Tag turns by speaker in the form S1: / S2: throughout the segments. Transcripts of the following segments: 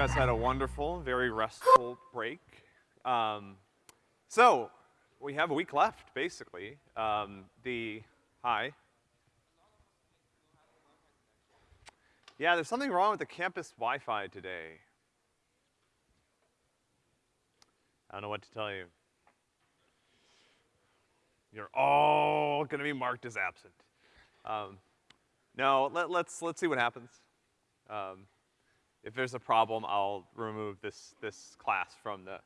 S1: guys had a wonderful, very restful break. Um, so, we have a week left, basically. Um, the, hi. Yeah, there's something wrong with the campus Wi-Fi today. I don't know what to tell you. You're all gonna be marked as absent. Um, no, let, let's, let's see what happens. Um, if there's a problem, I'll remove this, this class from the,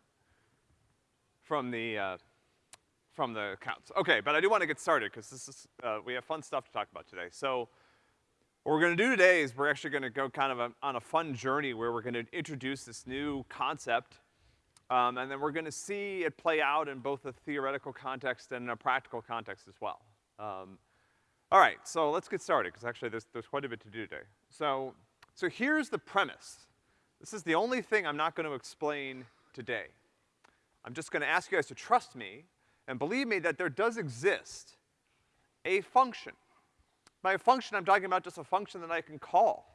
S1: from the, uh, from the accounts. Okay, but I do want to get started because this is, uh, we have fun stuff to talk about today. So, what we're gonna do today is we're actually gonna go kind of a, on a fun journey where we're gonna introduce this new concept, um, and then we're gonna see it play out in both a theoretical context and a practical context as well. Um, all right, so let's get started, because actually there's, there's quite a bit to do today. So, so here's the premise. This is the only thing I'm not gonna explain today. I'm just gonna ask you guys to trust me and believe me that there does exist a function by a function, I'm talking about just a function that I can call.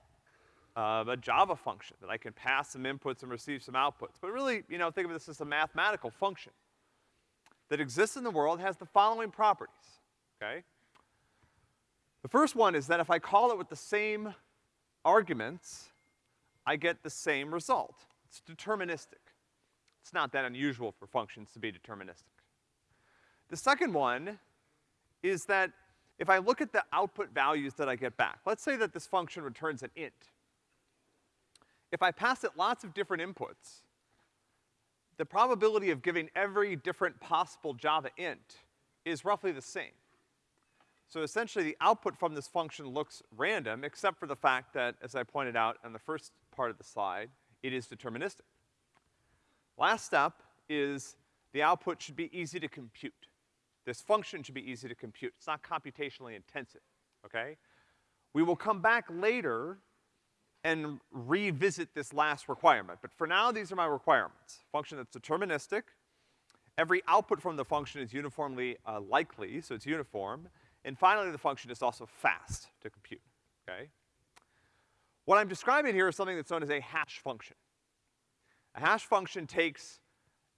S1: Uh, a Java function that I can pass some inputs and receive some outputs. But really, you know, think of this as a mathematical function that exists in the world has the following properties, okay? The first one is that if I call it with the same arguments, I get the same result. It's deterministic. It's not that unusual for functions to be deterministic. The second one is that if I look at the output values that I get back, let's say that this function returns an int. If I pass it lots of different inputs, the probability of giving every different possible Java int is roughly the same. So essentially the output from this function looks random, except for the fact that, as I pointed out on the first part of the slide, it is deterministic. Last step is the output should be easy to compute. This function should be easy to compute. It's not computationally intensive, okay? We will come back later and revisit this last requirement, but for now, these are my requirements. Function that's deterministic. Every output from the function is uniformly uh, likely, so it's uniform. And finally, the function is also fast to compute, okay? What I'm describing here is something that's known as a hash function. A hash function takes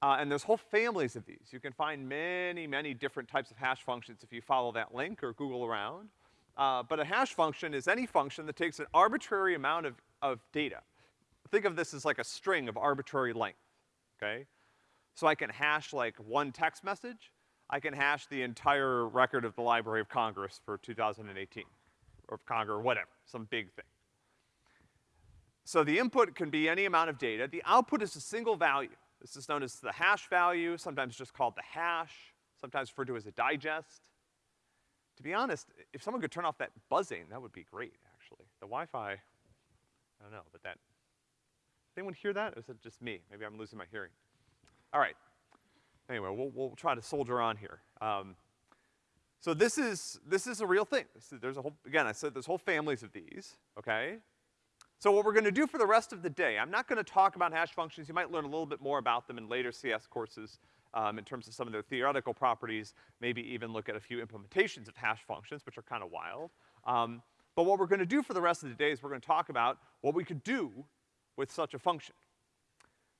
S1: uh, and there's whole families of these. You can find many, many different types of hash functions if you follow that link or Google around. Uh, but a hash function is any function that takes an arbitrary amount of, of data. Think of this as like a string of arbitrary length, okay? So I can hash like one text message. I can hash the entire record of the Library of Congress for 2018, or Congress, or whatever, some big thing. So the input can be any amount of data. The output is a single value. This is known as the hash value, sometimes just called the hash, sometimes referred to as a digest. To be honest, if someone could turn off that buzzing, that would be great, actually. The Wi-Fi, I don't know, but that, did anyone hear that? Or is it just me? Maybe I'm losing my hearing. All right. Anyway, we'll, we'll try to soldier on here. Um, so this is, this is a real thing. There's a whole, again, I said there's whole families of these, okay? So what we're gonna do for the rest of the day, I'm not gonna talk about hash functions. You might learn a little bit more about them in later CS courses, um, in terms of some of their theoretical properties, maybe even look at a few implementations of hash functions, which are kind of wild. Um, but what we're gonna do for the rest of the day is we're gonna talk about what we could do with such a function.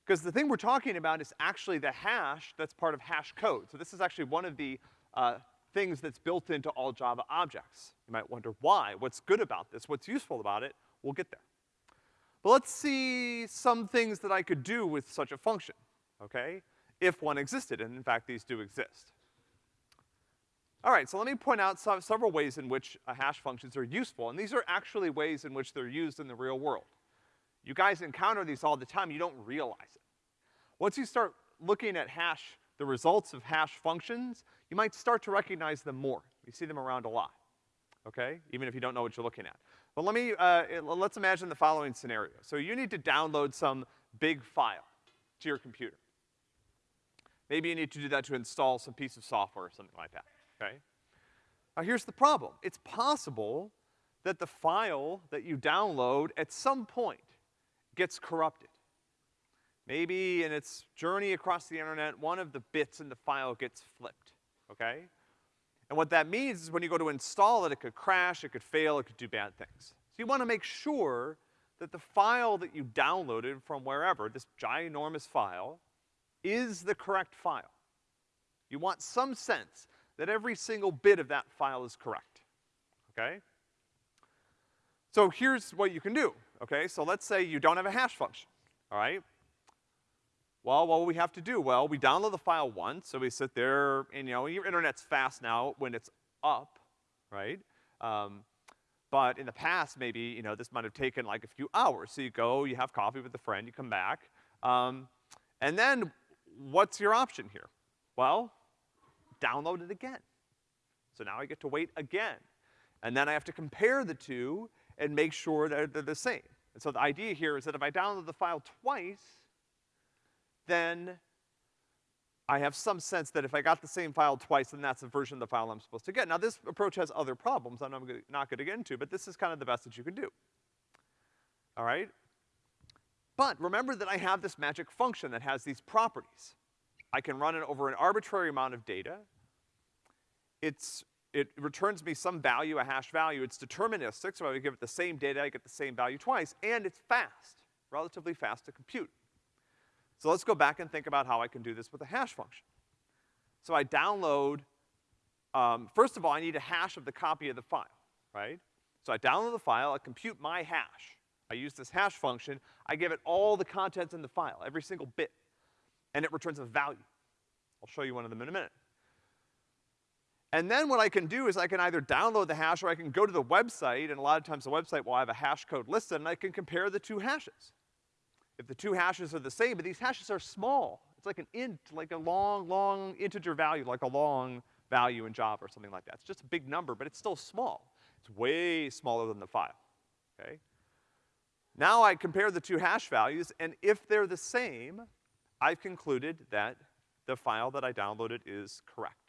S1: Because the thing we're talking about is actually the hash that's part of hash code. So this is actually one of the, uh, things that's built into all Java objects. You might wonder why, what's good about this, what's useful about it, we'll get there. But let's see some things that I could do with such a function, okay? If one existed, and in fact these do exist. All right, so let me point out several ways in which uh, hash functions are useful, and these are actually ways in which they're used in the real world. You guys encounter these all the time, you don't realize it. Once you start looking at hash, the results of hash functions, you might start to recognize them more. You see them around a lot, okay? Even if you don't know what you're looking at. But let me, uh, let's imagine the following scenario. So you need to download some big file to your computer. Maybe you need to do that to install some piece of software or something like that, okay? Now here's the problem. It's possible that the file that you download at some point gets corrupted. Maybe in its journey across the internet, one of the bits in the file gets flipped, okay? And what that means is when you go to install it, it could crash, it could fail, it could do bad things. So you wanna make sure that the file that you downloaded from wherever, this ginormous file, is the correct file. You want some sense that every single bit of that file is correct, okay? So here's what you can do, okay? So let's say you don't have a hash function, all right? Well, what we have to do? Well, we download the file once, so we sit there, and you know, your internet's fast now when it's up, right? Um, but in the past, maybe, you know, this might have taken like a few hours. So you go, you have coffee with a friend, you come back, um, and then what's your option here? Well, download it again. So now I get to wait again. And then I have to compare the two and make sure that they're the same. And so the idea here is that if I download the file twice, then I have some sense that if I got the same file twice, then that's the version of the file I'm supposed to get. Now this approach has other problems I'm not gonna get into, but this is kind of the best that you can do. All right? But remember that I have this magic function that has these properties. I can run it over an arbitrary amount of data. It's it returns me some value, a hash value. It's deterministic, so I give it the same data, I get the same value twice, and it's fast, relatively fast to compute. So let's go back and think about how I can do this with a hash function. So I download, um, first of all, I need a hash of the copy of the file, right? So I download the file, I compute my hash. I use this hash function, I give it all the contents in the file, every single bit, and it returns a value. I'll show you one of them in a minute. And then what I can do is I can either download the hash or I can go to the website, and a lot of times the website will have a hash code listed, and I can compare the two hashes. If the two hashes are the same, but these hashes are small. It's like an int, like a long, long integer value, like a long value in Java or something like that. It's just a big number, but it's still small. It's way smaller than the file, okay? Now I compare the two hash values, and if they're the same, I've concluded that the file that I downloaded is correct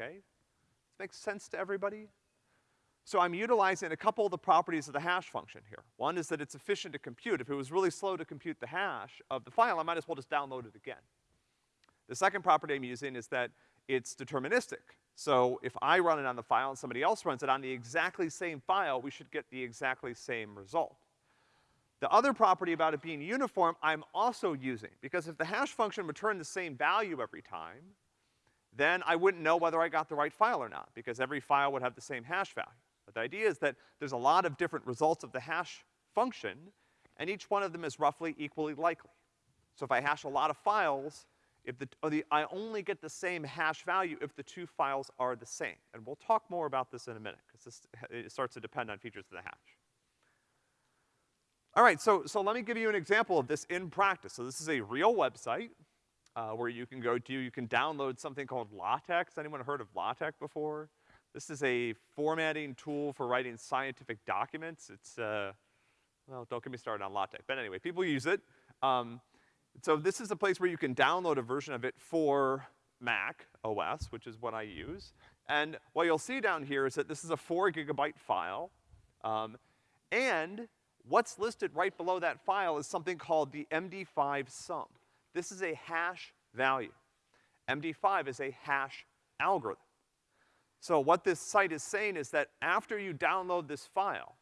S1: okay? This makes sense to everybody? So I'm utilizing a couple of the properties of the hash function here. One is that it's efficient to compute. If it was really slow to compute the hash of the file, I might as well just download it again. The second property I'm using is that it's deterministic. So if I run it on the file and somebody else runs it on the exactly same file, we should get the exactly same result. The other property about it being uniform, I'm also using, because if the hash function returned the same value every time, then I wouldn't know whether I got the right file or not, because every file would have the same hash value. But the idea is that there's a lot of different results of the hash function, and each one of them is roughly equally likely. So if I hash a lot of files, if the, the, I only get the same hash value if the two files are the same. And we'll talk more about this in a minute, because this, it starts to depend on features of the hash. All right, so, so let me give you an example of this in practice. So this is a real website uh, where you can go to, you can download something called LaTeX. Anyone heard of LaTeX before? This is a formatting tool for writing scientific documents. It's, uh, well, don't get me started on LaTeX. But anyway, people use it. Um, so this is a place where you can download a version of it for Mac OS, which is what I use. And what you'll see down here is that this is a four gigabyte file. Um, and what's listed right below that file is something called the MD5 sum. This is a hash value. MD5 is a hash algorithm. So what this site is saying is that after you download this file,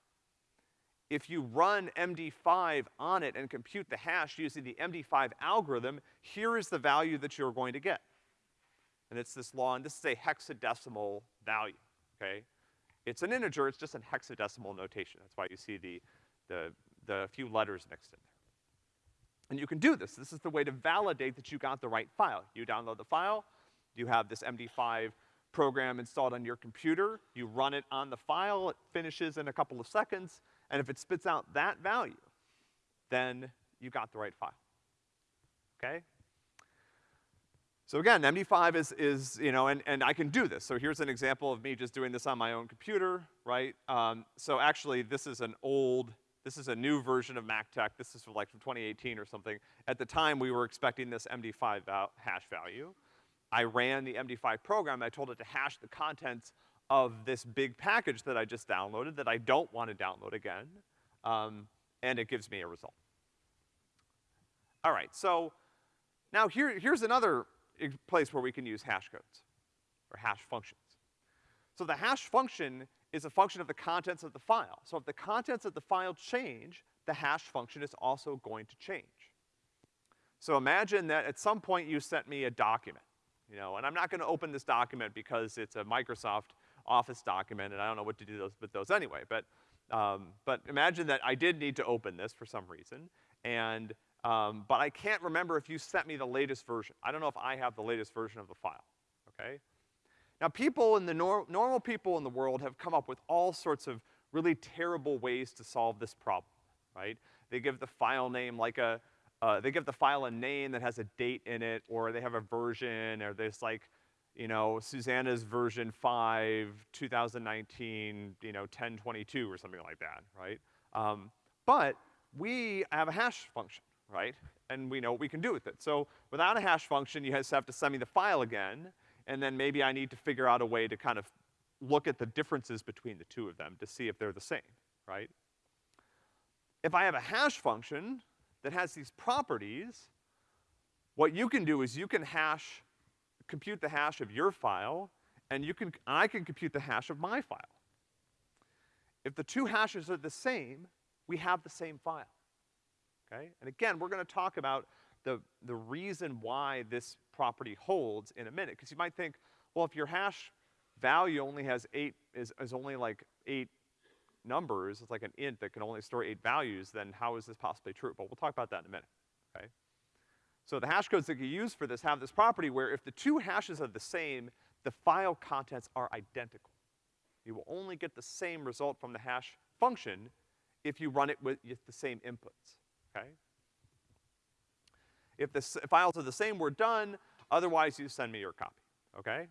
S1: if you run MD5 on it and compute the hash using the MD5 algorithm, here is the value that you're going to get. And it's this long, this is a hexadecimal value, okay? It's an integer, it's just a hexadecimal notation. That's why you see the, the, the few letters mixed in there. And you can do this. This is the way to validate that you got the right file. You download the file, you have this MD5 program installed on your computer, you run it on the file, it finishes in a couple of seconds, and if it spits out that value, then you got the right file. Okay? So again, MD5 is, is, you know, and, and I can do this. So here's an example of me just doing this on my own computer, right? Um, so actually, this is an old this is a new version of MacTeX. This is like from 2018 or something. At the time, we were expecting this MD5 val hash value. I ran the MD5 program. I told it to hash the contents of this big package that I just downloaded that I don't want to download again. Um, and it gives me a result. All right, so now here, here's another place where we can use hash codes or hash functions. So the hash function is a function of the contents of the file. So if the contents of the file change, the hash function is also going to change. So imagine that at some point you sent me a document, you know, and I'm not gonna open this document because it's a Microsoft Office document and I don't know what to do those, with those anyway, but, um, but imagine that I did need to open this for some reason, and, um, but I can't remember if you sent me the latest version. I don't know if I have the latest version of the file, okay? Now people in the nor normal people in the world have come up with all sorts of really terrible ways to solve this problem, right? They give the file name like a, uh, they give the file a name that has a date in it, or they have a version, or there's like, you know, Susanna's version five, 2019, you know, 1022 or something like that, right? Um, but we have a hash function, right? And we know what we can do with it. So without a hash function, you just have to send me the file again, and then maybe I need to figure out a way to kind of look at the differences between the two of them to see if they're the same, right? If I have a hash function that has these properties, what you can do is you can hash, compute the hash of your file, and you can, I can compute the hash of my file. If the two hashes are the same, we have the same file, okay? And again, we're gonna talk about the, the reason why this property holds in a minute. Because you might think, well, if your hash value only has eight, is, is only like eight numbers, it's like an int that can only store eight values, then how is this possibly true? But we'll talk about that in a minute, okay? So the hash codes that you use for this have this property where if the two hashes are the same, the file contents are identical. You will only get the same result from the hash function if you run it with, with the same inputs, okay? If the files are the same, we're done. Otherwise, you send me your copy, okay?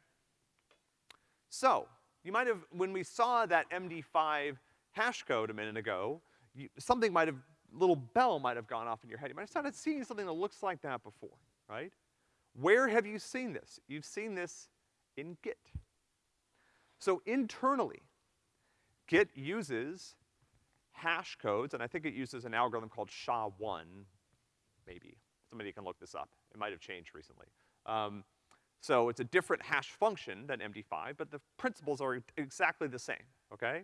S1: So, you might have, when we saw that MD5 hash code a minute ago, you, something might have, little bell might have gone off in your head. You might have started seeing something that looks like that before, right? Where have you seen this? You've seen this in Git. So internally, Git uses hash codes, and I think it uses an algorithm called SHA-1, maybe. Somebody can look this up. It might have changed recently. Um, so it's a different hash function than MD5, but the principles are exactly the same, okay?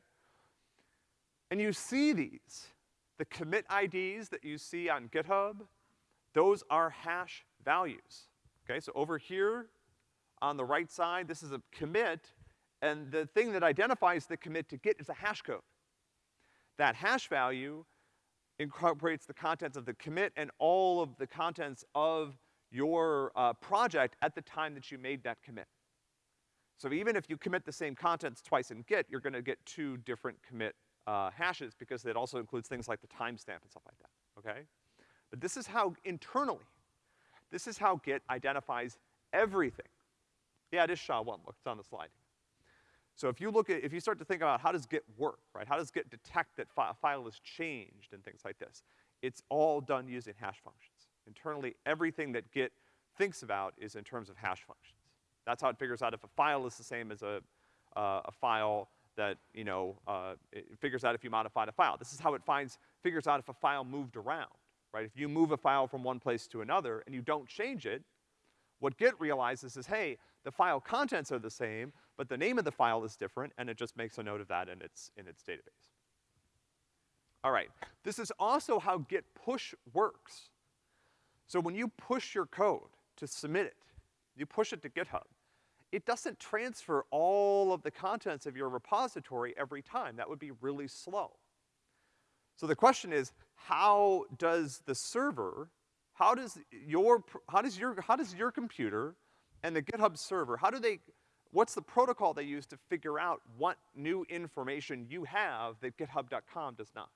S1: And you see these. The commit IDs that you see on GitHub, those are hash values. Okay, so over here on the right side, this is a commit, and the thing that identifies the commit to Git is a hash code. That hash value incorporates the contents of the commit and all of the contents of your uh, project at the time that you made that commit. So even if you commit the same contents twice in Git, you're gonna get two different commit uh, hashes because it also includes things like the timestamp and stuff like that, okay? But this is how internally, this is how Git identifies everything. Yeah, it is SHA-1, look, it's on the slide. So if you look at, if you start to think about how does Git work, right? How does Git detect that fi a file is changed and things like this? It's all done using hash functions. Internally, everything that Git thinks about is in terms of hash functions. That's how it figures out if a file is the same as a, uh, a file that, you know, uh, it figures out if you modified a file. This is how it finds, figures out if a file moved around, right? If you move a file from one place to another and you don't change it, what Git realizes is, hey, the file contents are the same, but the name of the file is different, and it just makes a note of that in its, in its database. All right, this is also how git push works. So when you push your code to submit it, you push it to GitHub, it doesn't transfer all of the contents of your repository every time. That would be really slow. So the question is, how does the server, how does your, how does your, how does your computer and the GitHub server, how do they what's the protocol they use to figure out what new information you have that github.com does not?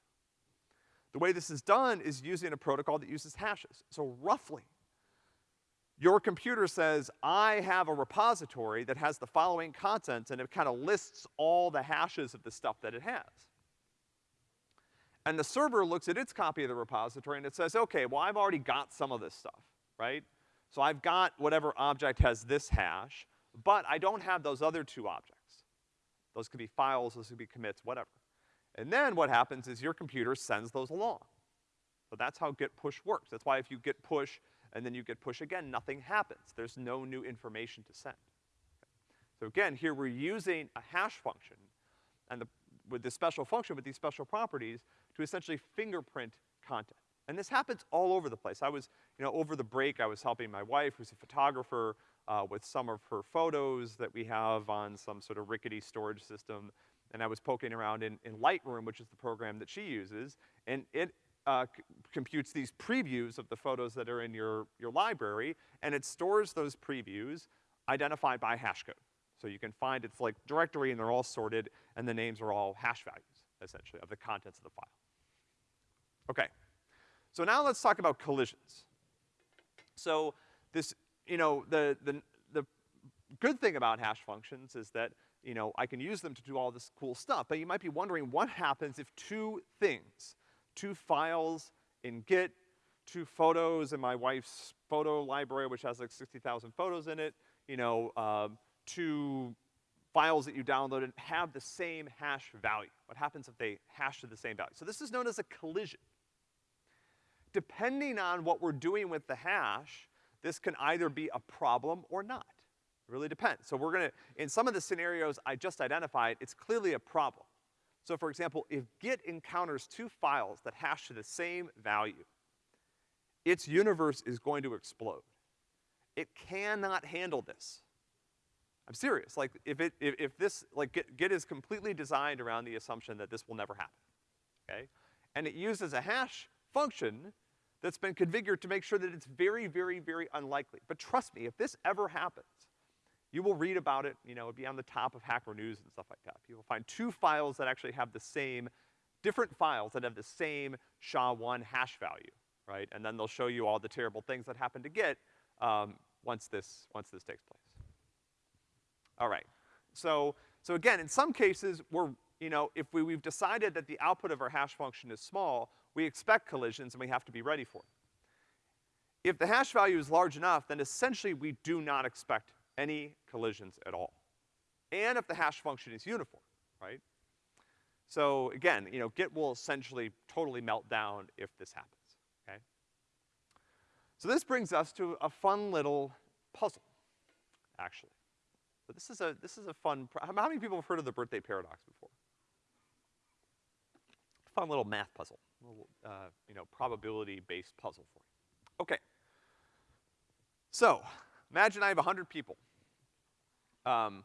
S1: The way this is done is using a protocol that uses hashes. So roughly, your computer says, I have a repository that has the following contents, and it kind of lists all the hashes of the stuff that it has. And the server looks at its copy of the repository and it says, okay, well, I've already got some of this stuff, right? So I've got whatever object has this hash, but I don't have those other two objects. Those could be files, those could be commits, whatever. And then what happens is your computer sends those along. So that's how git push works. That's why if you git push and then you git push again, nothing happens. There's no new information to send. So again, here we're using a hash function, and the, with this special function, with these special properties, to essentially fingerprint content. And this happens all over the place. I was, you know, over the break, I was helping my wife, who's a photographer, uh, with some of her photos that we have on some sort of rickety storage system. And I was poking around in, in Lightroom, which is the program that she uses, and it uh, computes these previews of the photos that are in your, your library, and it stores those previews identified by hash code. So you can find it's like directory and they're all sorted and the names are all hash values, essentially, of the contents of the file. Okay. So now let's talk about collisions. So this, you know, the, the, the good thing about hash functions is that, you know, I can use them to do all this cool stuff, but you might be wondering what happens if two things, two files in Git, two photos in my wife's photo library, which has like 60,000 photos in it, you know, um, two files that you downloaded have the same hash value. What happens if they hash to the same value? So this is known as a collision depending on what we're doing with the hash, this can either be a problem or not. It really depends. So we're gonna, in some of the scenarios I just identified, it's clearly a problem. So for example, if Git encounters two files that hash to the same value, its universe is going to explode. It cannot handle this. I'm serious. Like, if it, if, if this, like, Git, Git is completely designed around the assumption that this will never happen, okay? And it uses a hash function that's been configured to make sure that it's very, very, very unlikely. But trust me, if this ever happens, you will read about it, you know, it'll be on the top of Hacker News and stuff like that. You will find two files that actually have the same, different files that have the same SHA-1 hash value, right? And then they'll show you all the terrible things that happen to Git, um, once this, once this takes place. All right. So, so again, in some cases, we're, you know, if we, we've decided that the output of our hash function is small, we expect collisions and we have to be ready for them. If the hash value is large enough, then essentially we do not expect any collisions at all. And if the hash function is uniform, right? So again, you know, Git will essentially totally melt down if this happens, okay? So this brings us to a fun little puzzle, actually. So this is a, this is a fun, how many people have heard of the birthday paradox before? Fun little math puzzle uh, you know, probability-based puzzle for you. Okay. So, imagine I have 100 people. Um,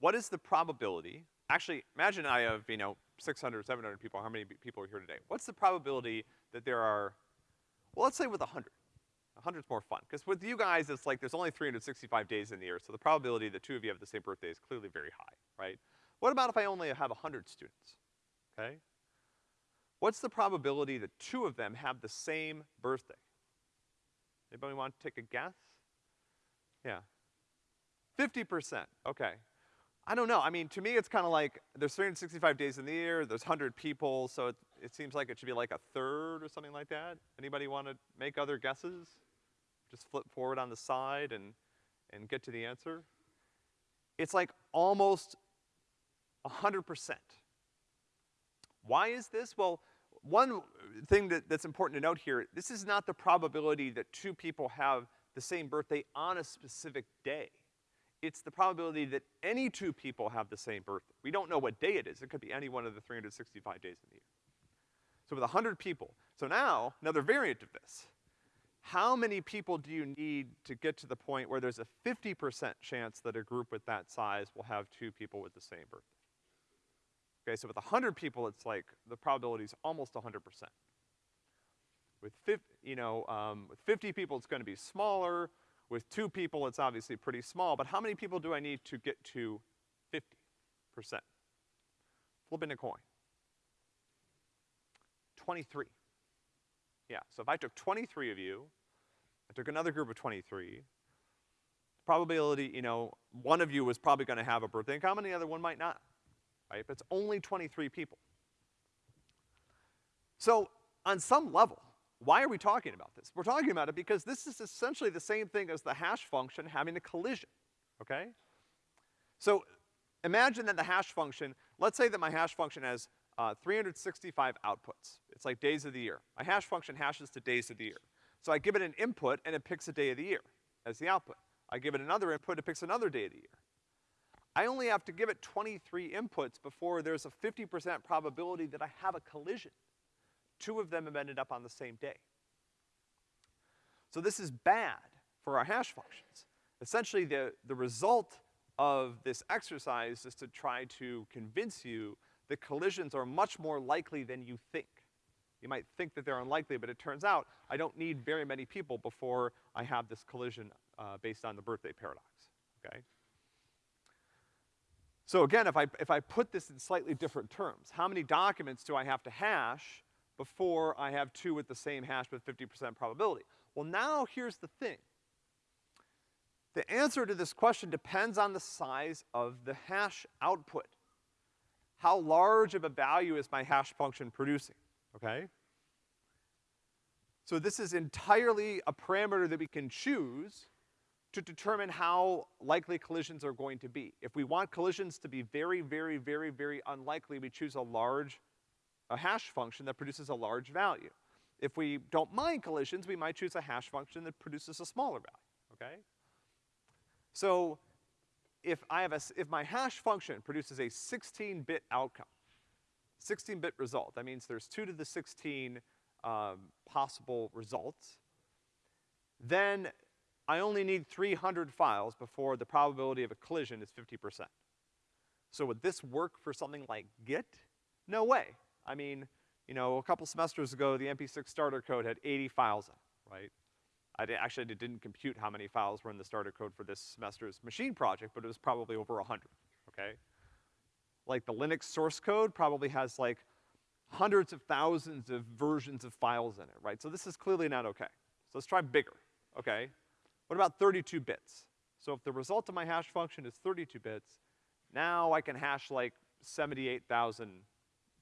S1: what is the probability, actually, imagine I have, you know, 600, 700 people, how many people are here today? What's the probability that there are, well, let's say with 100. 100 is more fun, because with you guys, it's like there's only 365 days in the year, so the probability that two of you have the same birthday is clearly very high, right? What about if I only have 100 students, okay? What's the probability that two of them have the same birthday? Anybody want to take a guess? Yeah. 50%, okay. I don't know, I mean, to me it's kinda like, there's 365 days in the year, there's 100 people, so it, it seems like it should be like a third or something like that. Anybody wanna make other guesses? Just flip forward on the side and, and get to the answer? It's like almost 100%. Why is this? Well, one thing that, that's important to note here, this is not the probability that two people have the same birthday on a specific day. It's the probability that any two people have the same birthday. We don't know what day it is. It could be any one of the 365 days in the year. So with 100 people, so now, another variant of this. How many people do you need to get to the point where there's a 50% chance that a group with that size will have two people with the same birthday? Okay, so with 100 people, it's like, the probability is almost 100%. With 50, you know, um, with 50 people, it's gonna be smaller. With two people, it's obviously pretty small, but how many people do I need to get to 50%? Flipping a coin. 23. Yeah, so if I took 23 of you, I took another group of 23, probability, you know, one of you was probably gonna have a birthday in common, the other one might not right? But it's only 23 people. So, on some level, why are we talking about this? We're talking about it because this is essentially the same thing as the hash function having a collision, okay? So, imagine that the hash function, let's say that my hash function has uh, 365 outputs. It's like days of the year. My hash function hashes to days of the year. So I give it an input and it picks a day of the year as the output. I give it another input, it picks another day of the year. I only have to give it 23 inputs before there's a 50% probability that I have a collision. Two of them have ended up on the same day. So this is bad for our hash functions. Essentially, the, the result of this exercise is to try to convince you that collisions are much more likely than you think. You might think that they're unlikely, but it turns out I don't need very many people before I have this collision, uh, based on the birthday paradox, okay? So again, if I, if I put this in slightly different terms, how many documents do I have to hash before I have two with the same hash with 50% probability? Well, now here's the thing. The answer to this question depends on the size of the hash output. How large of a value is my hash function producing, okay? So this is entirely a parameter that we can choose to determine how likely collisions are going to be. If we want collisions to be very, very, very, very unlikely, we choose a large, a hash function that produces a large value. If we don't mind collisions, we might choose a hash function that produces a smaller value, okay? So, if I have a, if my hash function produces a 16-bit outcome, 16-bit result, that means there's two to the 16 um, possible results, then I only need 300 files before the probability of a collision is 50%. So would this work for something like Git? No way. I mean, you know, a couple semesters ago, the MP6 starter code had 80 files in it, right? I actually didn't compute how many files were in the starter code for this semester's machine project, but it was probably over 100, okay? Like the Linux source code probably has like hundreds of thousands of versions of files in it, right? So this is clearly not okay. So let's try bigger, okay? What about 32 bits? So if the result of my hash function is 32 bits, now I can hash like 78,000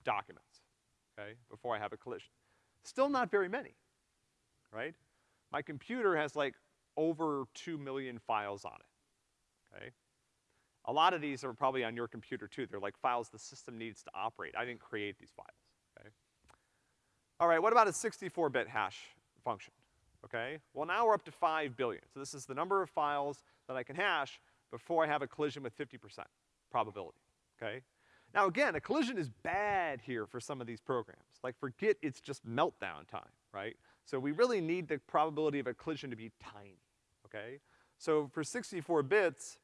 S1: documents, okay, before I have a collision. Still not very many, right? My computer has like over 2 million files on it, okay? A lot of these are probably on your computer too. They're like files the system needs to operate. I didn't create these files, okay? All right, what about a 64-bit hash function? Okay? Well, now we're up to five billion. So this is the number of files that I can hash before I have a collision with 50% probability, okay? Now again, a collision is bad here for some of these programs. Like for Git, it's just meltdown time, right? So we really need the probability of a collision to be tiny, okay? So for 64 bits,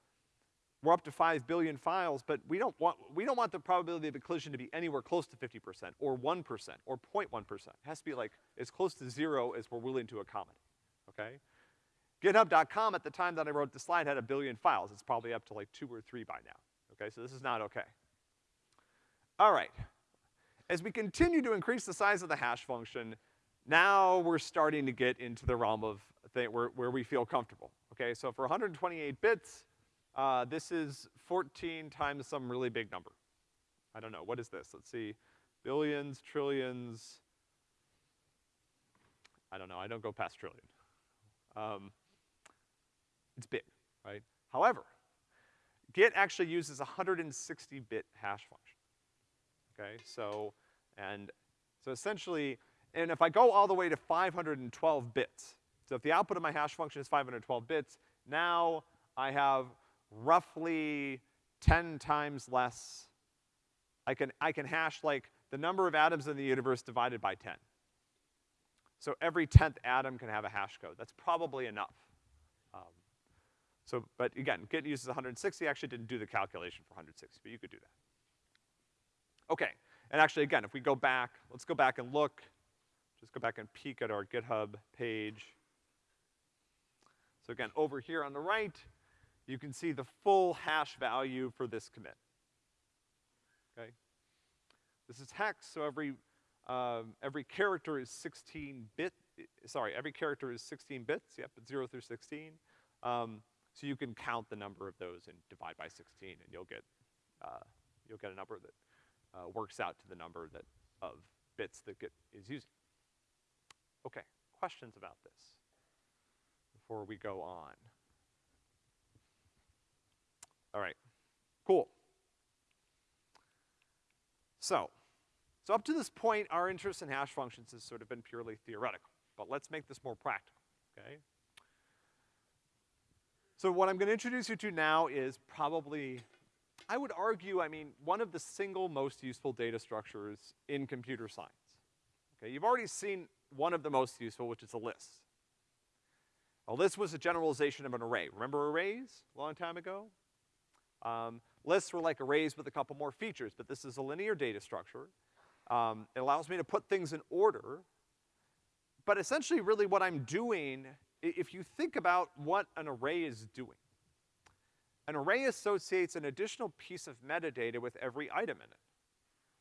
S1: we're up to five billion files, but we don't want, we don't want the probability of a collision to be anywhere close to 50% or 1% or 0.1%. It has to be like as close to zero as we're willing to accommodate, okay? GitHub.com at the time that I wrote the slide had a billion files. It's probably up to like two or three by now, okay? So this is not okay. All right. As we continue to increase the size of the hash function, now we're starting to get into the realm of where, where we feel comfortable, okay? So for 128 bits, uh, this is 14 times some really big number. I don't know, what is this? Let's see. Billions, trillions. I don't know, I don't go past trillion. Um, it's big, right? However, Git actually uses a 160-bit hash function. Okay, so, and, so essentially, and if I go all the way to 512 bits, so if the output of my hash function is 512 bits, now I have roughly 10 times less. I can, I can hash like the number of atoms in the universe divided by 10. So every 10th atom can have a hash code. That's probably enough. Um, so, but again, Git uses 160. I actually didn't do the calculation for 160, but you could do that. Okay, and actually again, if we go back, let's go back and look. Just go back and peek at our GitHub page. So again, over here on the right, you can see the full hash value for this commit. Okay? This is hex, so every, um, every character is 16 bit, sorry, every character is 16 bits, yep, it's zero through 16. Um, so you can count the number of those and divide by 16 and you'll get, uh, you'll get a number that, uh, works out to the number that, of bits that Git is using. Okay, questions about this before we go on? All right, cool. So, so up to this point, our interest in hash functions has sort of been purely theoretical, but let's make this more practical, okay? So what I'm gonna introduce you to now is probably I would argue, I mean, one of the single most useful data structures in computer science. Okay, you've already seen one of the most useful, which is a list. A list was a generalization of an array. Remember arrays a long time ago? Um, lists were like arrays with a couple more features, but this is a linear data structure. Um, it allows me to put things in order, but essentially really what I'm doing, if you think about what an array is doing, an array associates an additional piece of metadata with every item in it.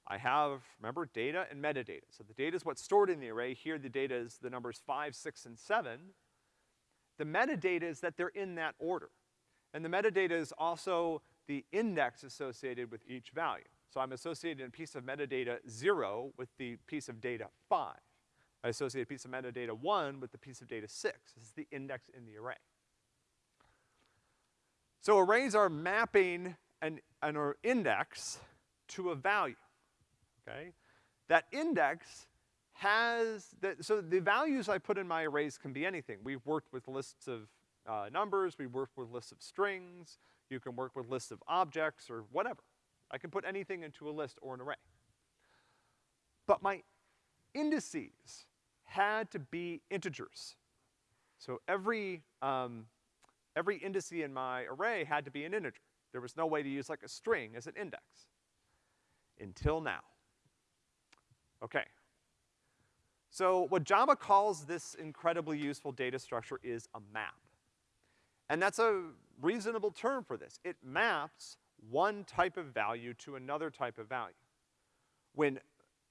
S1: I have, remember, data and metadata. So the data is what's stored in the array. Here the data is the numbers five, six, and seven. The metadata is that they're in that order. And the metadata is also the index associated with each value. So I'm associating a piece of metadata zero with the piece of data five. I associate a piece of metadata one with the piece of data six. This is the index in the array. So arrays are mapping an, an index to a value, okay? That index has, that, so the values I put in my arrays can be anything. We've worked with lists of uh, numbers, we've worked with lists of strings, you can work with lists of objects or whatever. I can put anything into a list or an array. But my indices had to be integers. So every, um, every index in my array had to be an integer. There was no way to use like a string as an index. Until now. Okay. So what Java calls this incredibly useful data structure is a map. And that's a reasonable term for this. It maps one type of value to another type of value. When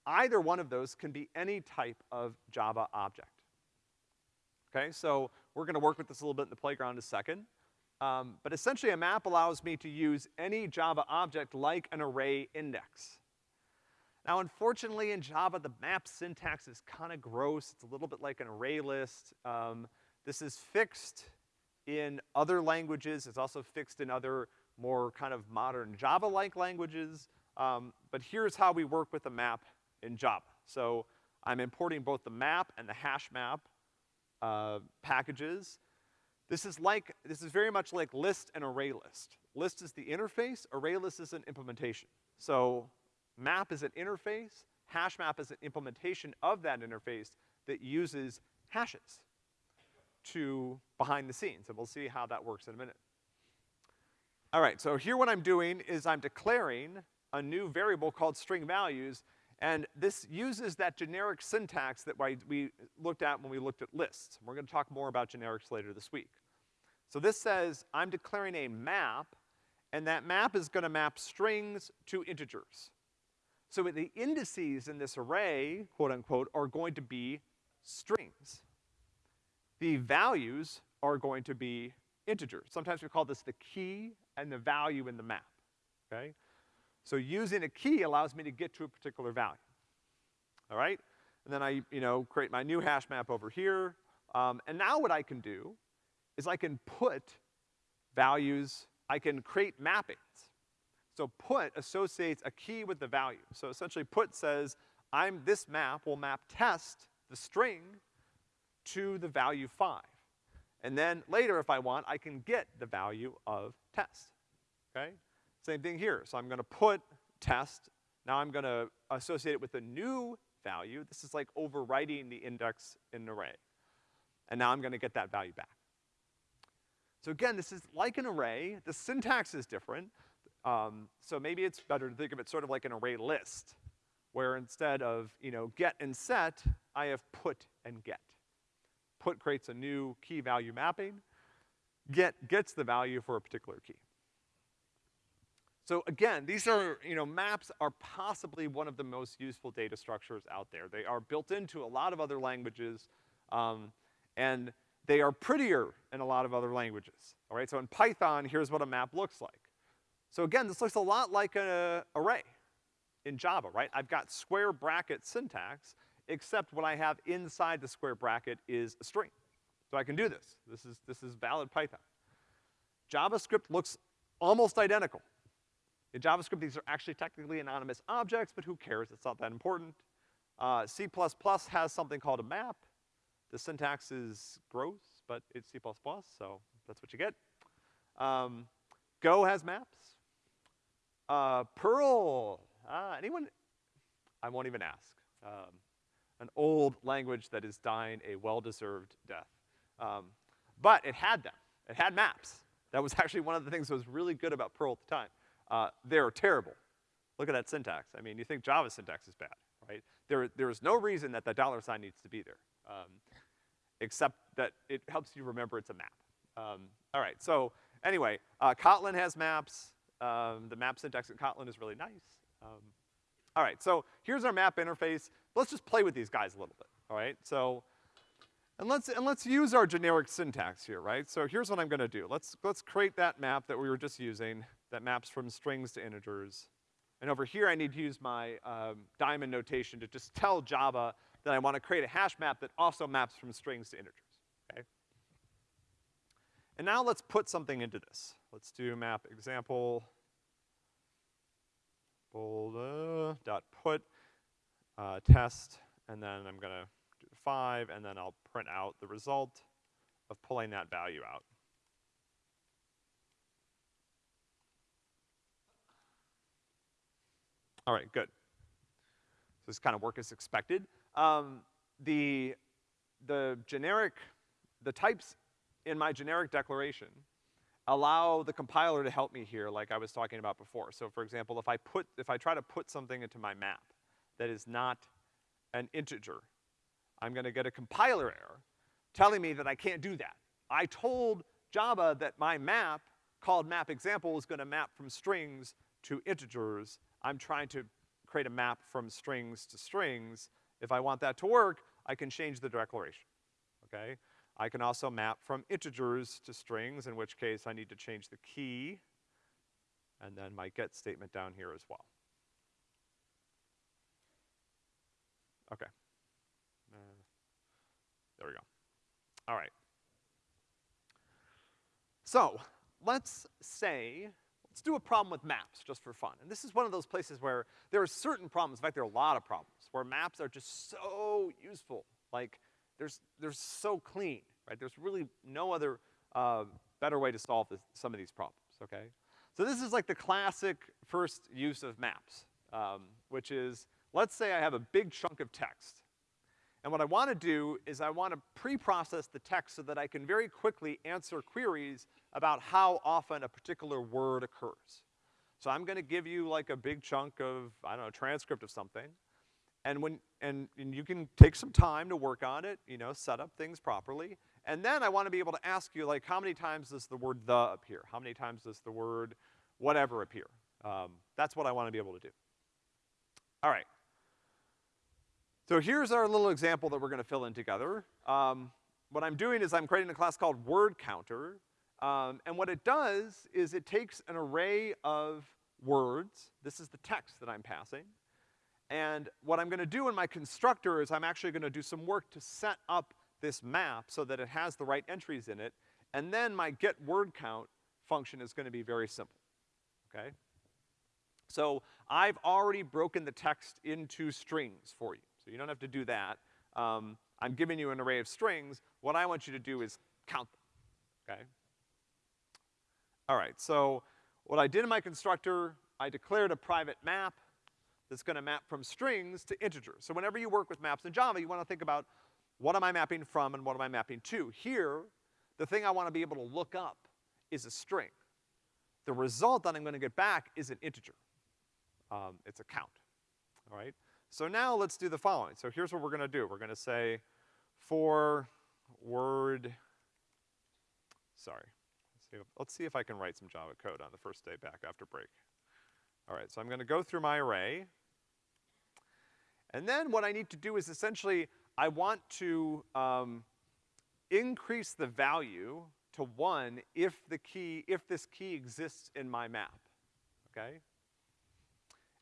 S1: either one of those can be any type of Java object. Okay, so we're gonna work with this a little bit in the playground in a second. Um, but essentially a map allows me to use any Java object like an array index. Now unfortunately in Java the map syntax is kinda gross. It's a little bit like an array list. Um, this is fixed in other languages. It's also fixed in other more kind of modern Java-like languages. Um, but here's how we work with a map in Java. So I'm importing both the map and the hash map uh, packages. This is like, this is very much like list and array list. List is the interface, array list is an implementation. So map is an interface, hash map is an implementation of that interface that uses hashes to behind the scenes, and we'll see how that works in a minute. All right, so here what I'm doing is I'm declaring a new variable called string values, and this uses that generic syntax that we looked at when we looked at lists. We're gonna talk more about generics later this week. So this says I'm declaring a map, and that map is gonna map strings to integers. So the indices in this array, quote unquote, are going to be strings. The values are going to be integers. Sometimes we call this the key and the value in the map, okay? So using a key allows me to get to a particular value, all right? And then I, you know, create my new hash map over here. Um, and now what I can do is I can put values, I can create mappings. So put associates a key with the value. So essentially put says, I'm, this map will map test, the string, to the value five. And then later, if I want, I can get the value of test, okay? Same thing here. So I'm gonna put test, now I'm gonna associate it with a new value. This is like overwriting the index in an array. And now I'm gonna get that value back. So again, this is like an array. The syntax is different. Um, so maybe it's better to think of it sort of like an array list, where instead of, you know, get and set, I have put and get put creates a new key value mapping, get gets the value for a particular key. So again, these are, you know, maps are possibly one of the most useful data structures out there. They are built into a lot of other languages, um, and they are prettier in a lot of other languages, all right? So in Python, here's what a map looks like. So again, this looks a lot like an array in Java, right? I've got square bracket syntax, except what I have inside the square bracket is a string. So I can do this. This is, this is valid Python. JavaScript looks almost identical. In JavaScript, these are actually technically anonymous objects, but who cares? It's not that important. Uh, C++ has something called a map. The syntax is gross, but it's C++, so that's what you get. Um, Go has maps. Uh, Perl, ah, anyone? I won't even ask. Um, an old language that is dying a well-deserved death. Um, but it had them. It had maps. That was actually one of the things that was really good about Perl at the time. Uh, they're terrible. Look at that syntax. I mean, you think Java syntax is bad, right? There, there is no reason that the dollar sign needs to be there, um, except that it helps you remember it's a map. Um, all right, so anyway, uh, Kotlin has maps. Um, the map syntax in Kotlin is really nice. Um, all right, so here's our map interface. Let's just play with these guys a little bit, all right? So, and let's, and let's use our generic syntax here, right? So here's what I'm gonna do. Let's, let's create that map that we were just using that maps from strings to integers. And over here I need to use my um, diamond notation to just tell Java that I wanna create a hash map that also maps from strings to integers, okay? And now let's put something into this. Let's do map example bold, uh, dot put, uh, test, and then I'm gonna do five, and then I'll print out the result of pulling that value out. All right, good. So this kind of work as expected. Um, the, the generic, the types in my generic declaration allow the compiler to help me here like I was talking about before. So for example, if I put, if I try to put something into my map that is not an integer, I'm gonna get a compiler error telling me that I can't do that. I told Java that my map, called map example, is gonna map from strings to integers. I'm trying to create a map from strings to strings. If I want that to work, I can change the declaration, okay? I can also map from integers to strings, in which case I need to change the key, and then my get statement down here as well. Okay. Uh, there we go. All right. So, let's say, let's do a problem with maps just for fun. And this is one of those places where there are certain problems, in fact there are a lot of problems, where maps are just so useful. Like, there's, they're so clean, right? There's really no other, uh, better way to solve this, some of these problems, okay? So this is like the classic first use of maps, um, which is, let's say I have a big chunk of text. And what I wanna do is I wanna pre-process the text so that I can very quickly answer queries about how often a particular word occurs. So I'm gonna give you like a big chunk of, I don't know, transcript of something. And when, and, and you can take some time to work on it, you know, set up things properly. And then I wanna be able to ask you, like, how many times does the word the appear? How many times does the word whatever appear? Um, that's what I wanna be able to do. All right. So here's our little example that we're gonna fill in together. Um, what I'm doing is I'm creating a class called word counter. Um, and what it does is it takes an array of words. This is the text that I'm passing. And what I'm gonna do in my constructor is I'm actually gonna do some work to set up this map so that it has the right entries in it, and then my get word count function is gonna be very simple, okay? So I've already broken the text into strings for you, so you don't have to do that. Um, I'm giving you an array of strings. What I want you to do is count them, okay? All right, so what I did in my constructor, I declared a private map that's gonna map from strings to integers. So whenever you work with maps in Java, you wanna think about what am I mapping from and what am I mapping to? Here, the thing I wanna be able to look up is a string. The result that I'm gonna get back is an integer. Um, it's a count, all right? So now let's do the following. So here's what we're gonna do. We're gonna say for word, sorry. Let's see, if, let's see if I can write some Java code on the first day back after break. All right, so I'm gonna go through my array. And then what I need to do is essentially, I want to, um, increase the value to one if the key, if this key exists in my map, okay?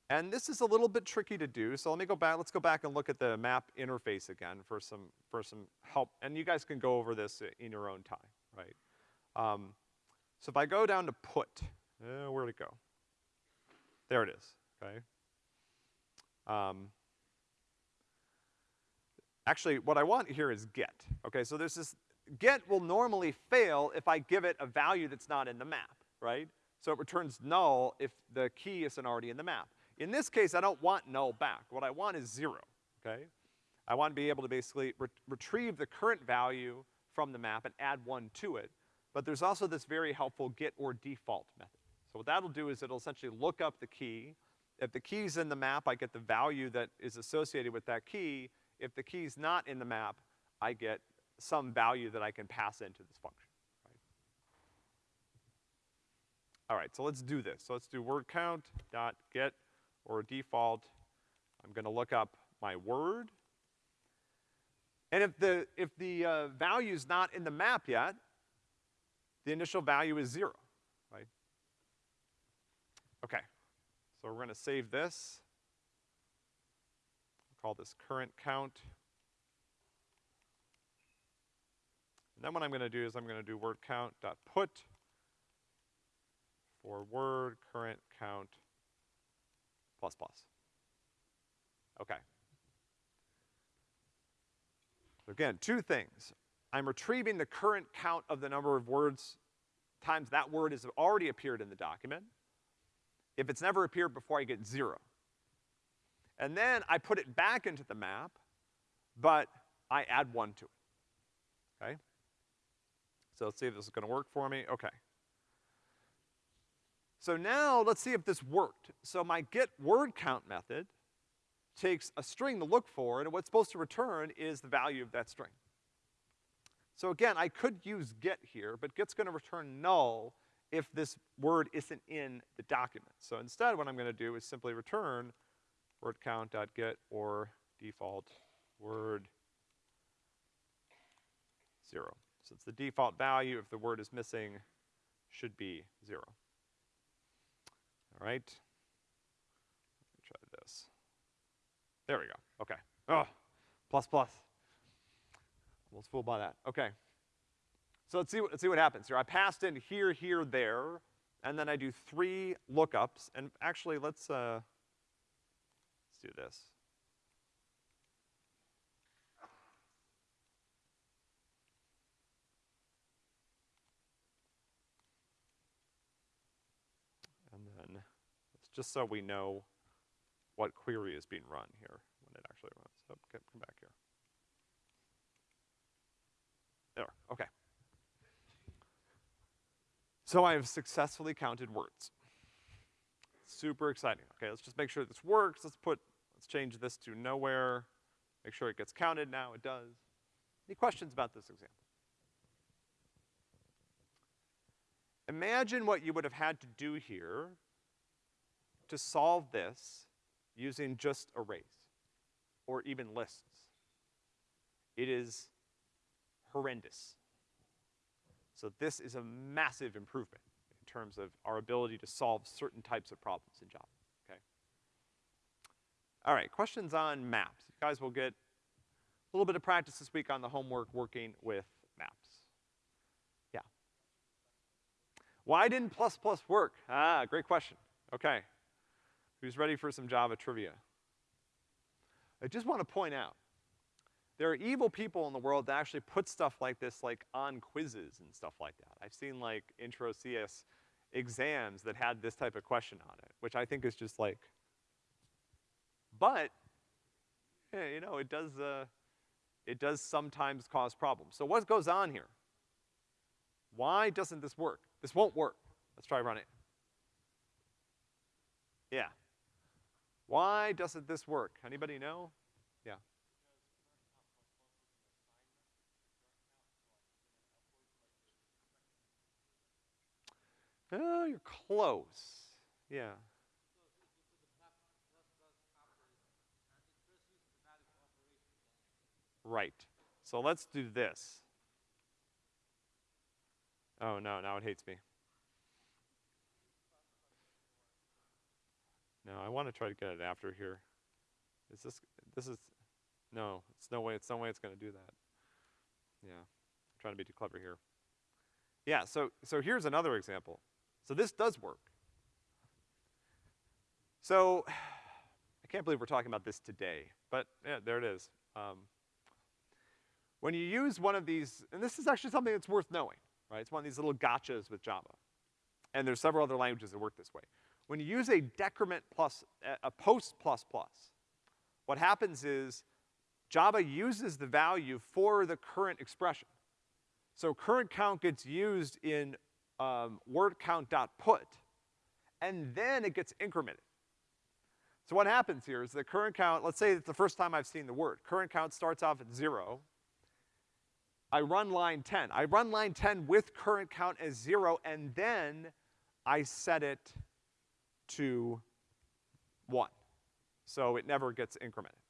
S1: And this is a little bit tricky to do, so let me go back, let's go back and look at the map interface again for some, for some help. And you guys can go over this in your own time, right? Um, so if I go down to put, uh, where'd it go? There it is, okay? Um, actually, what I want here is get, okay? So there's this, get will normally fail if I give it a value that's not in the map, right? So it returns null if the key isn't already in the map. In this case, I don't want null back. What I want is zero, okay? I want to be able to basically re retrieve the current value from the map and add one to it. But there's also this very helpful get or default method. So what that'll do is it'll essentially look up the key. If the key's in the map, I get the value that is associated with that key. If the key's not in the map, I get some value that I can pass into this function, right? All right, so let's do this. So let's do word count dot get or default. I'm gonna look up my word. And if the, if the uh, value's not in the map yet, the initial value is zero, right? Okay, so we're gonna save this. Call this current count. And then what I'm gonna do is I'm gonna do word count dot put for word current count plus plus. Okay. So again, two things. I'm retrieving the current count of the number of words times that word has already appeared in the document. If it's never appeared before, I get zero. And then I put it back into the map, but I add one to it, okay? So let's see if this is gonna work for me. Okay. So now let's see if this worked. So my get word count method takes a string to look for, and what's supposed to return is the value of that string. So again, I could use get here, but get's gonna return null if this word isn't in the document. So instead, what I'm gonna do is simply return word count.get or default word zero. It's the default value. If the word is missing, should be zero. All right. Try this. There we go. Okay. Oh, plus plus. Almost fooled by that. Okay. So let's see let's see what happens here. I passed in here, here, there, and then I do three lookups. And actually, let's, uh, let's do this. And then, it's just so we know what query is being run here when it actually runs. So come, come back here. There, okay. So I have successfully counted words. Super exciting. Okay, let's just make sure this works. Let's put, let's change this to nowhere. Make sure it gets counted now, it does. Any questions about this example? Imagine what you would have had to do here to solve this using just arrays or even lists. It is horrendous. So this is a massive improvement in terms of our ability to solve certain types of problems in Java, okay? All right, questions on maps. You guys will get a little bit of practice this week on the homework working with maps. Yeah. Why didn't plus plus work? Ah, great question. Okay. Who's ready for some Java trivia? I just want to point out, there are evil people in the world that actually put stuff like this like on quizzes and stuff like that. I've seen like intro CS exams that had this type of question on it, which I think is just like, but, yeah, you know, it does, uh, it does sometimes cause problems. So what goes on here? Why doesn't this work? This won't work. Let's try running it. Yeah. Why doesn't this work? Anybody know? Yeah. Oh, you're close. Yeah. Right. So let's do this. Oh no, now it hates me. No, I want to try to get it after here. Is this, this is, no, it's no way, it's no way it's gonna do that. Yeah, I'm trying to be too clever here. Yeah, so, so here's another example. So this does work. So, I can't believe we're talking about this today, but yeah, there it is. Um, when you use one of these, and this is actually something that's worth knowing, right? It's one of these little gotchas with Java. and there's several other languages that work this way. When you use a decrement plus, a post plus plus, what happens is Java uses the value for the current expression. So current count gets used in um, word count dot put, and then it gets incremented. So what happens here is the current count, let's say it's the first time I've seen the word. Current count starts off at zero. I run line 10. I run line 10 with current count as zero, and then I set it to one. So it never gets incremented.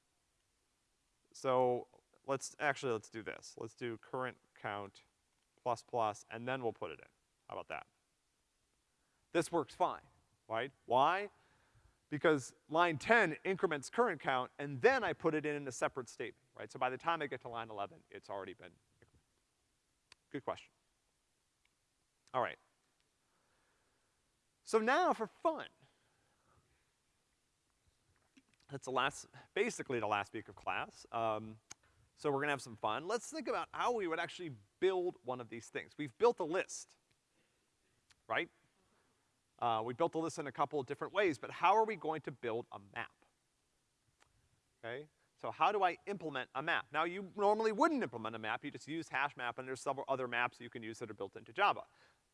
S1: So let's, actually let's do this. Let's do current count plus plus, and then we'll put it in. How about that? This works fine, right? Why? Because line 10 increments current count, and then I put it in in a separate statement, right? So by the time I get to line 11, it's already been incremented. Good question. All right. So now for fun. That's the last, basically the last week of class. Um, so we're gonna have some fun. Let's think about how we would actually build one of these things. We've built a list, right? Uh, we built a list in a couple of different ways, but how are we going to build a map? Okay? So how do I implement a map? Now you normally wouldn't implement a map, you just use hash map and there's several other maps you can use that are built into Java.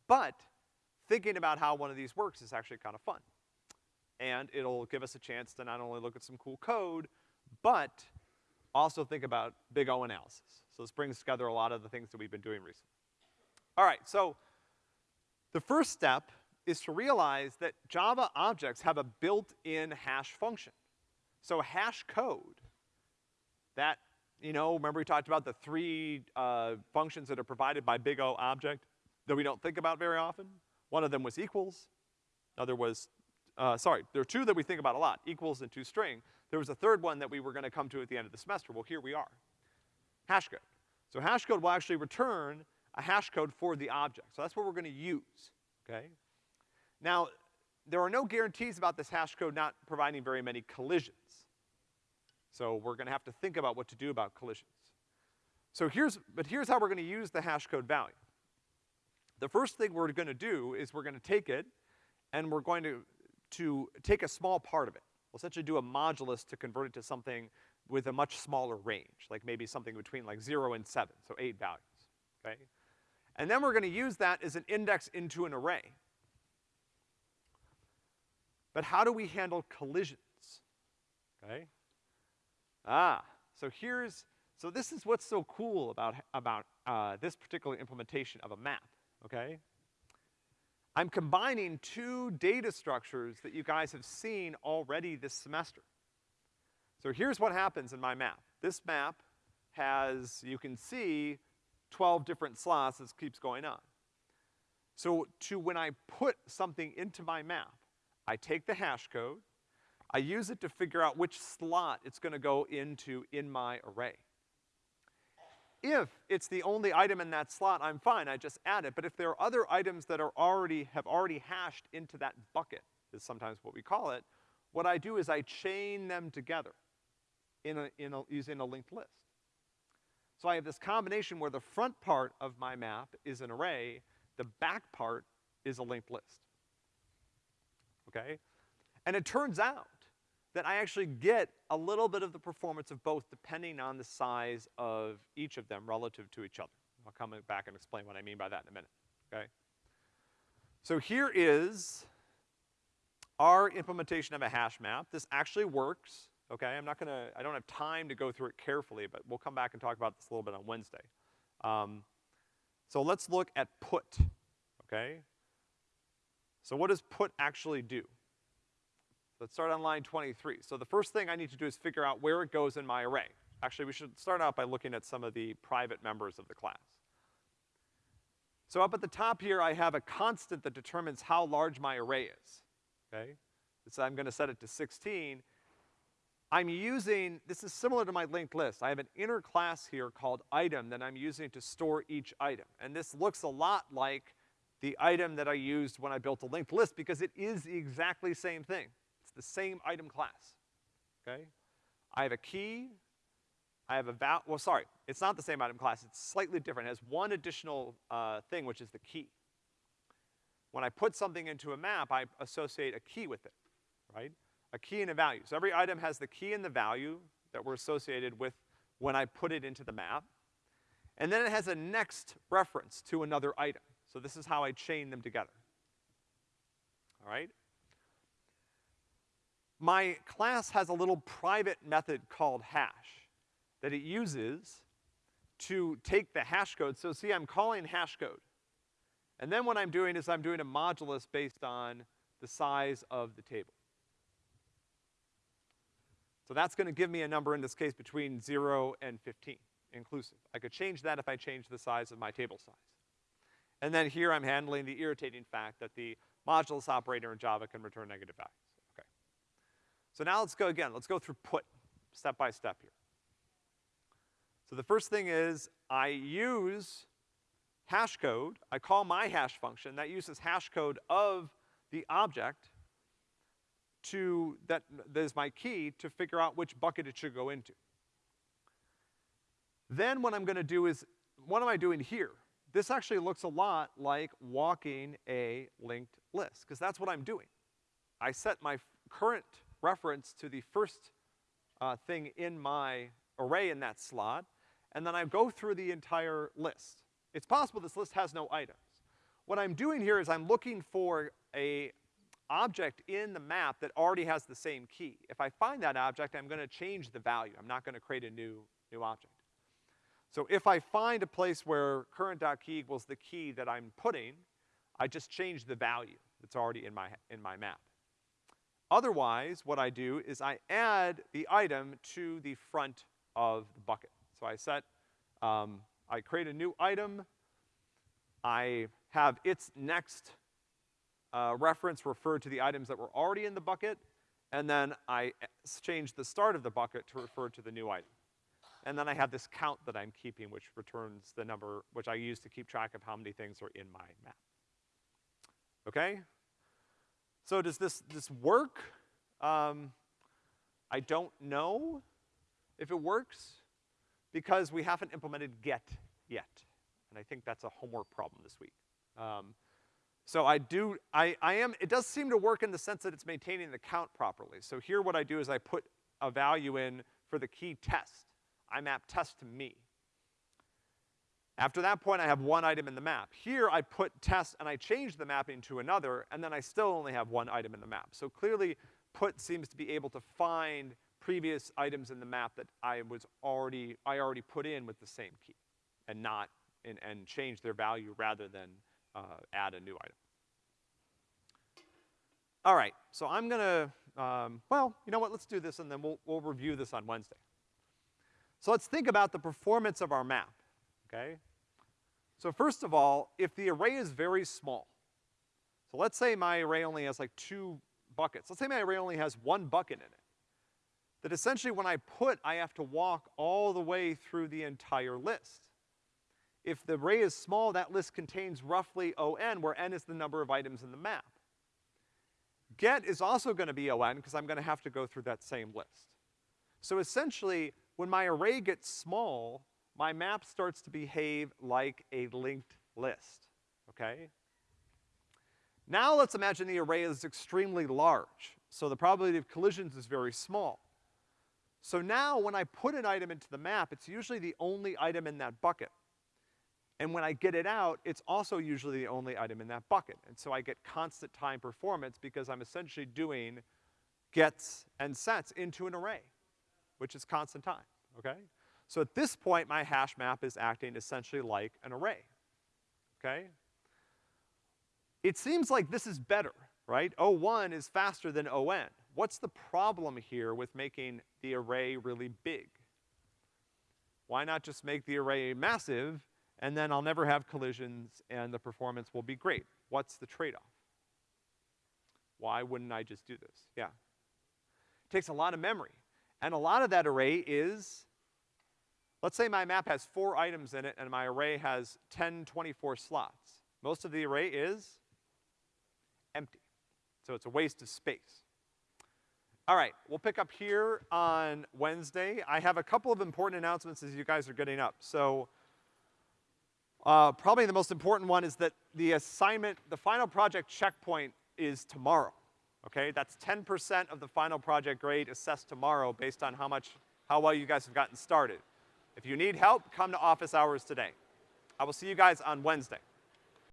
S1: But thinking about how one of these works is actually kind of fun. And it'll give us a chance to not only look at some cool code, but also think about big O analysis. So this brings together a lot of the things that we've been doing recently. All right, so the first step is to realize that Java objects have a built-in hash function. So hash code that, you know, remember we talked about the three, uh, functions that are provided by big O object that we don't think about very often? One of them was equals, another was, uh, sorry, there are two that we think about a lot, equals and toString. There was a third one that we were gonna come to at the end of the semester. Well, here we are. Hash code. So hash code will actually return a hash code for the object. So that's what we're gonna use, okay? Now, there are no guarantees about this hash code not providing very many collisions. So we're gonna have to think about what to do about collisions. So here's, but here's how we're gonna use the hash code value. The first thing we're gonna do is we're gonna take it and we're going to, to take a small part of it. We'll essentially do a modulus to convert it to something with a much smaller range, like maybe something between like zero and seven, so eight values, okay? And then we're gonna use that as an index into an array. But how do we handle collisions, okay? Ah, so here's, so this is what's so cool about, about, uh, this particular implementation of a map, okay? I'm combining two data structures that you guys have seen already this semester. So here's what happens in my map. This map has, you can see, 12 different slots, this keeps going on. So to when I put something into my map, I take the hash code, I use it to figure out which slot it's gonna go into in my array. If it's the only item in that slot, I'm fine, I just add it. But if there are other items that are already, have already hashed into that bucket, is sometimes what we call it, what I do is I chain them together in a, in a, using a linked list. So I have this combination where the front part of my map is an array, the back part is a linked list. Okay? And it turns out that I actually get a little bit of the performance of both depending on the size of each of them relative to each other. I'll come back and explain what I mean by that in a minute, okay? So here is our implementation of a hash map. This actually works, okay? I'm not gonna, I don't have time to go through it carefully, but we'll come back and talk about this a little bit on Wednesday. Um, so let's look at put, okay? So what does put actually do? Let's start on line 23. So the first thing I need to do is figure out where it goes in my array. Actually, we should start out by looking at some of the private members of the class. So up at the top here, I have a constant that determines how large my array is, okay? So I'm gonna set it to 16. I'm using, this is similar to my linked list. I have an inner class here called item that I'm using to store each item. And this looks a lot like the item that I used when I built a linked list because it is the exactly same thing the same item class, okay? I have a key, I have a val, well, sorry, it's not the same item class, it's slightly different. It has one additional, uh, thing, which is the key. when I put something into a map, I associate a key with it, right? A key and a value. So every item has the key and the value that were associated with when I put it into the map. And then it has a next reference to another item. So this is how I chain them together. All right? My class has a little private method called hash that it uses to take the hash code. So see, I'm calling hash code. And then what I'm doing is I'm doing a modulus based on the size of the table. So that's gonna give me a number in this case between zero and fifteen, inclusive. I could change that if I change the size of my table size. And then here I'm handling the irritating fact that the modulus operator in Java can return negative values. So now let's go again. Let's go through put, step by step here. So the first thing is I use hash code, I call my hash function, that uses hash code of the object to, that, that is my key to figure out which bucket it should go into. Then what I'm gonna do is, what am I doing here? This actually looks a lot like walking a linked list, because that's what I'm doing. I set my current reference to the first uh, thing in my array in that slot, and then I go through the entire list. It's possible this list has no items. What I'm doing here is I'm looking for a object in the map that already has the same key. If I find that object, I'm gonna change the value. I'm not gonna create a new, new object. So if I find a place where current.key equals the key that I'm putting, I just change the value that's already in my, in my map. Otherwise, what I do is I add the item to the front of the bucket. So I set, um, I create a new item, I have its next uh, reference refer to the items that were already in the bucket, and then I change the start of the bucket to refer to the new item. And then I have this count that I'm keeping, which returns the number, which I use to keep track of how many things are in my map. Okay? So does this, this work? Um, I don't know if it works because we haven't implemented get yet. And I think that's a homework problem this week. Um, so I do, I, I am, it does seem to work in the sense that it's maintaining the count properly. So here what I do is I put a value in for the key test. I map test to me. After that point, I have one item in the map. Here, I put test and I change the mapping to another, and then I still only have one item in the map. So clearly, put seems to be able to find previous items in the map that I was already, I already put in with the same key, and not, and, and change their value rather than uh, add a new item. All right, so I'm gonna, um, well, you know what, let's do this and then we'll, we'll review this on Wednesday. So let's think about the performance of our map, okay? So first of all, if the array is very small, so let's say my array only has like two buckets. Let's say my array only has one bucket in it. That essentially when I put, I have to walk all the way through the entire list. If the array is small, that list contains roughly O(n), where n is the number of items in the map. Get is also gonna be O(n), because I'm gonna have to go through that same list. So essentially, when my array gets small, my map starts to behave like a linked list, okay? Now let's imagine the array is extremely large, so the probability of collisions is very small. So now when I put an item into the map, it's usually the only item in that bucket. And when I get it out, it's also usually the only item in that bucket. And so I get constant time performance because I'm essentially doing gets and sets into an array, which is constant time, okay? So at this point, my hash map is acting essentially like an array, okay? It seems like this is better, right? O1 is faster than ON. What's the problem here with making the array really big? Why not just make the array massive and then I'll never have collisions and the performance will be great. What's the trade-off? Why wouldn't I just do this? Yeah. It takes a lot of memory. And a lot of that array is, Let's say my map has four items in it and my array has 10 24 slots. Most of the array is empty. So it's a waste of space. All right, we'll pick up here on Wednesday. I have a couple of important announcements as you guys are getting up. So, uh, probably the most important one is that the assignment, the final project checkpoint is tomorrow, okay? That's 10% of the final project grade assessed tomorrow based on how much, how well you guys have gotten started. If you need help, come to office hours today. I will see you guys on Wednesday.